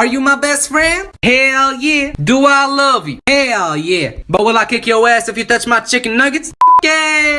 Are you my best friend? Hell yeah. Do I love you? Hell yeah. But will I kick your ass if you touch my chicken nuggets? yeah.